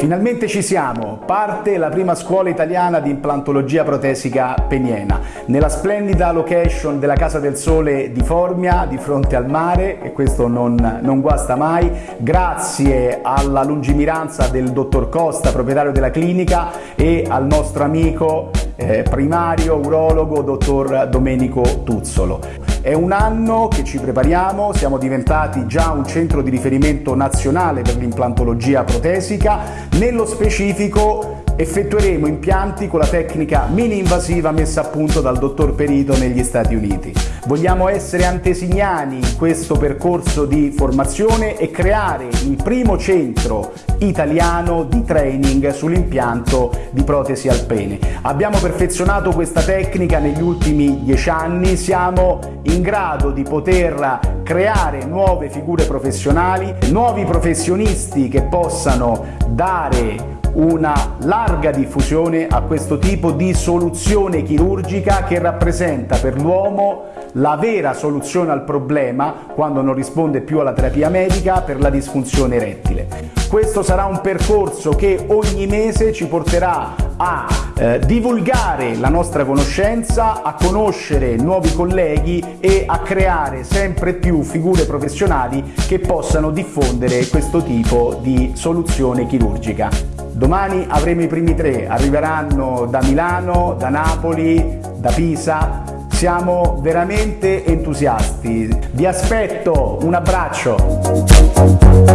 Finalmente ci siamo, parte la prima scuola italiana di implantologia protesica peniena, nella splendida location della Casa del Sole di Formia, di fronte al mare, e questo non, non guasta mai, grazie alla lungimiranza del dottor Costa, proprietario della clinica, e al nostro amico eh, primario urologo dottor Domenico Tuzzolo. È un anno che ci prepariamo, siamo diventati già un centro di riferimento nazionale per l'implantologia protesica, nello specifico effettueremo impianti con la tecnica mini-invasiva messa a punto dal dottor Perito negli Stati Uniti. Vogliamo essere antesignani in questo percorso di formazione e creare il primo centro italiano di training sull'impianto di protesi al pene. Abbiamo perfezionato questa tecnica negli ultimi dieci anni, siamo in grado di poter creare nuove figure professionali, nuovi professionisti che possano dare una larga diffusione a questo tipo di soluzione chirurgica che rappresenta per l'uomo la vera soluzione al problema quando non risponde più alla terapia medica per la disfunzione erettile. Questo sarà un percorso che ogni mese ci porterà a eh, divulgare la nostra conoscenza, a conoscere nuovi colleghi e a creare sempre più figure professionali che possano diffondere questo tipo di soluzione chirurgica. Domani avremo i primi tre, arriveranno da Milano, da Napoli, da Pisa, siamo veramente entusiasti. Vi aspetto, un abbraccio!